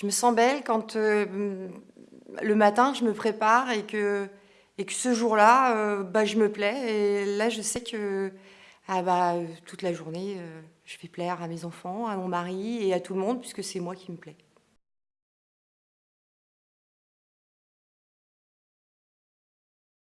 Je me sens belle quand euh, le matin je me prépare et que, et que ce jour-là, euh, bah, je me plais. Et là, je sais que ah bah, toute la journée, euh, je vais plaire à mes enfants, à mon mari et à tout le monde puisque c'est moi qui me plais.